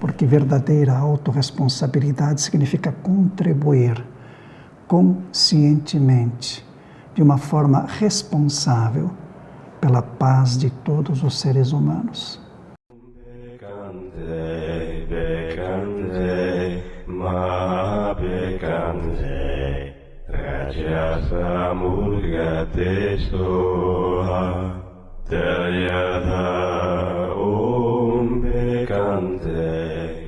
Porque verdadeira autorresponsabilidade significa contribuir conscientemente, de uma forma responsável, pela paz de todos os seres humanos. Rajasamurgate soha Taryadha Shanti.